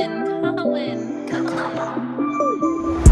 Colin, Colin, Colin.